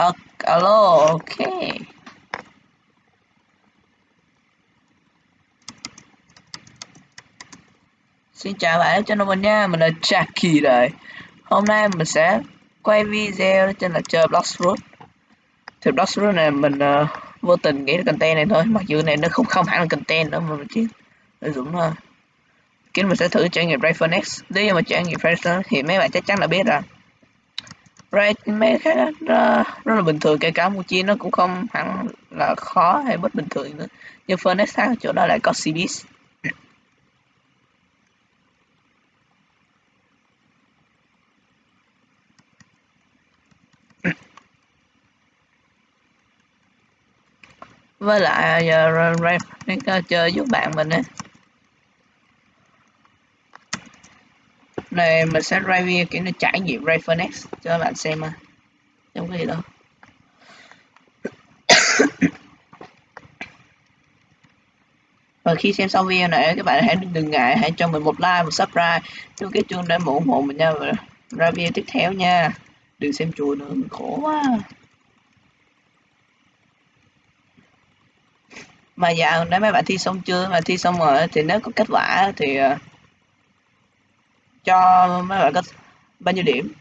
Uh, alo, ok. Xin chào bạn trên mình nha, mình là Jackie đây. Hôm nay mình sẽ quay video trên là chơi Bloxroot. Thì Bloxroot này mình uh, vô tình nghĩ là content này thôi, mặc dù này nó không không hẳn là content nữa mà mình chỉ lợi dụng thôi. Kính mình sẽ thử trải nghiệm Rayphonex. Nếu mà trải nghiệm Rayphonex thì mấy bạn chắc chắn là biết rồi. Ray mấy cái đó rất, rất là bình thường kể cả một chi nó cũng không hẳn là khó hay bất bình thường nữa. Nhưng Phoenix khác chỗ đó lại có CBS. với lại à, giờ Ray à, chơi giúp bạn mình á này mình sẽ review kiểu nó trải nghiệm Rayphonex cho bạn xem mà. Trong cái gì đâu và khi xem xong video này các bạn hãy đừng ngại hãy cho mình một like một subscribe. Cho cái chuông để ủng hộ mình nha và ra video tiếp theo nha. Đừng xem chùa nữa khổ quá. Mà dạo nếu mấy bạn thi xong chưa? Mà thi xong rồi thì nếu có kết quả thì uh, cho mấy bạn có bao nhiêu điểm.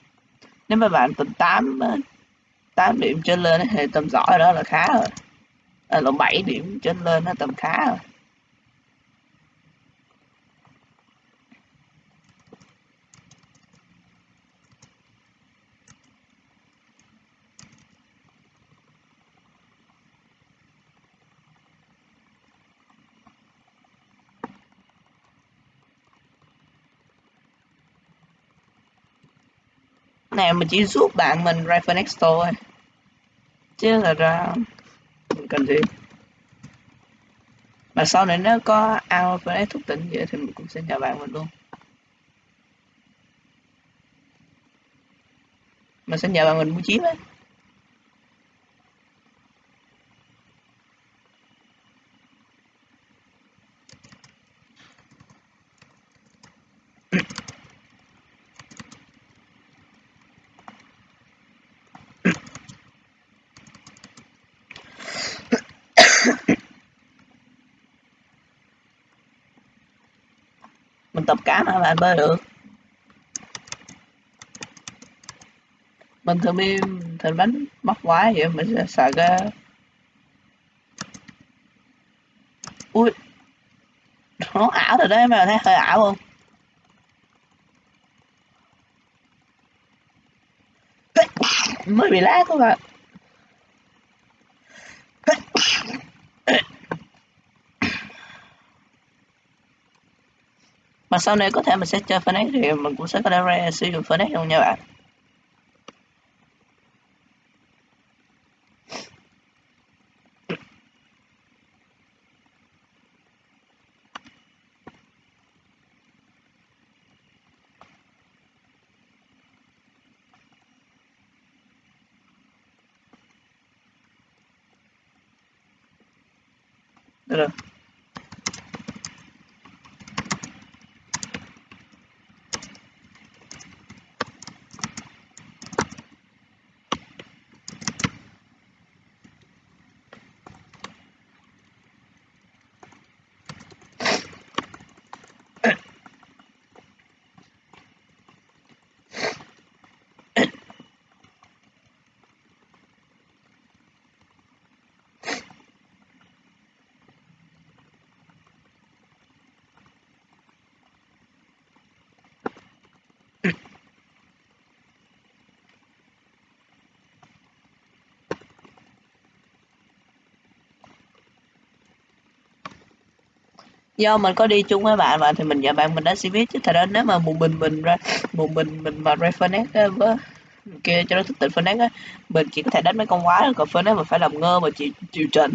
Nếu mấy bạn tầm 8 8 điểm trở lên thì tầm giỏi đó là khá rồi à, lộn 7 điểm trở lên nó tầm khá rồi này mình chỉ giúp bạn mình Rifle Next thôi. Chứ là ra, mình cần gì? Mà sau này nếu có ao phải thúc tỉnh vậy thì mình cũng sẽ nhờ bạn mình luôn. Mình sẽ nhờ bạn mình mua chiếm ấy mình tập cá mà bạn bơi được. Mình thường đi, thường đánh bắt quái vậy, mình sẽ sợ cái ui. Nó ảo rồi đấy mà thấy hơi ảo không? Mới bị lát các bạn mà sau này có thể mình sẽ chơi Phoenix thì mình cũng sẽ có thể sử dụng Phoenix luôn nha bạn. Được rồi. Do mình có đi chung với bạn mà thì mình và bạn mình đã sẽ biết chứ. Thật ra nếu mà một mình mình ra, một mình mình mà ra Fernet ờ, với kia cho nó thức tỉnh Fernet á, mình chỉ có thể đánh mấy con quái còn Fernet mà phải làm ngơ mà chịu chịu trận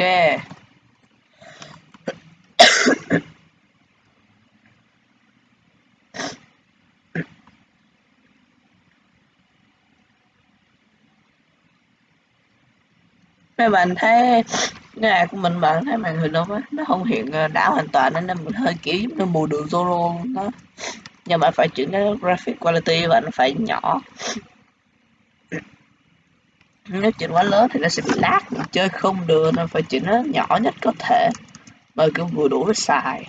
ok. Mấy bạn thấy cái này của mình, bạn thấy màn hình không á? Nó không hiện ờ, đảo hoàn toàn nên mình hơi kiểu giống như mù đường Zoro luôn đó nhưng mà phải chuyển cái graphic quality và nó phải nhỏ nếu chỉnh quá lớn thì nó sẽ bị lag chơi không được, nên phải chỉnh nó nhỏ nhất có thể. Bởi cứ vừa đủ để xài.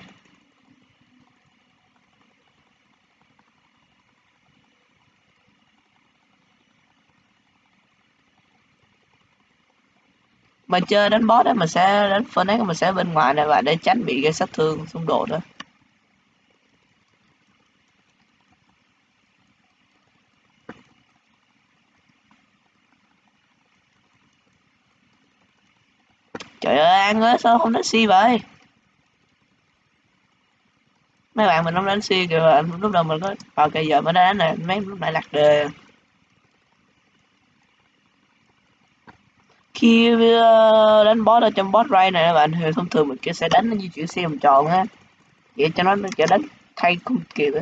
Mà chơi đánh boss đó mình sẽ, đánh Phoenix mình sẽ bên ngoài này và để tránh bị gây sát thương xung đột đó trời ơi, ăn ơi sao không đánh si vậy? Mấy bạn mình không đánh si kìa lúc đầu mình có ờ, vào cây giờ mới đánh này mấy lúc nãy lạc đề. Khi ờ, đánh boss ở trong boss ray này các bạn, thì thông thường mình kia sẽ đánh nó di chuyển xe vòng tròn á. Vậy cho nó sẽ đánh thay không kịp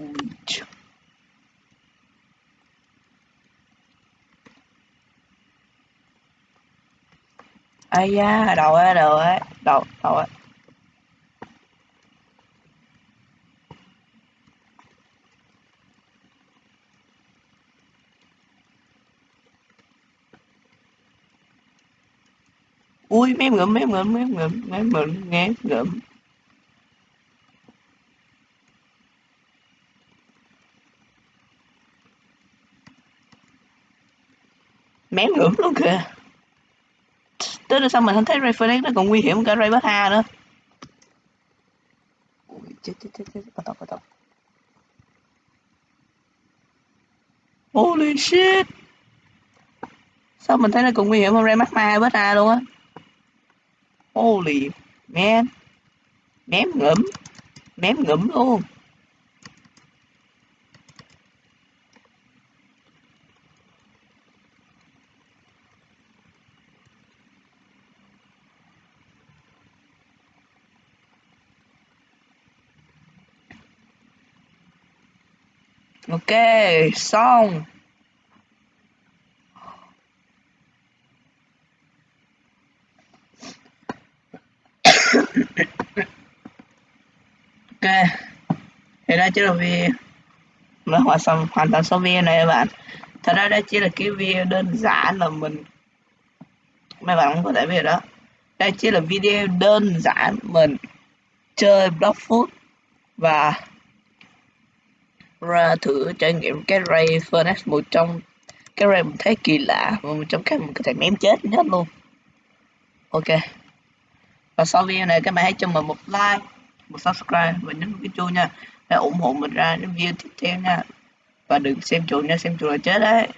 ấy ai da đầu á đầu á đầu đầu á. Ui, mém ngụm mém ngụm mém ngụm mém ngụm nghe ngụm mém ngưỡng luôn kìa. Tới là sao mình không thấy Ray Phoenix nó còn nguy hiểm cả Ray Bata nữa? Ui, chết chết chết chết. Bắt đầu bắt đầu. Holy shit. Sao mình thấy nó còn nguy hiểm hơn Ray Magma Bata luôn á? Holy man. Ném ngẫm Ném ngẫm luôn. Ok, xong. Ok thì đó chính là video nó hoàn xong hoàn toàn số video này các bạn. Thật ra đây chỉ là cái video đơn giản là mình mấy bạn cũng có thể biết đó. Đây chỉ là video đơn giản mình chơi block food và ra thử trải nghiệm cái ray furnace một trong cái ray mình thấy kỳ lạ và một trong các mình có thể ném chết nhất luôn. Ok. Và sau video này các bạn hãy cho mình một like, một subscribe và nhấn cái chuông nha. Để ủng hộ mình ra những video tiếp theo nha. Và đừng xem chuột nha, xem chuột là chết đấy.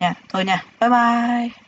Nha, thôi nha. Bye bye.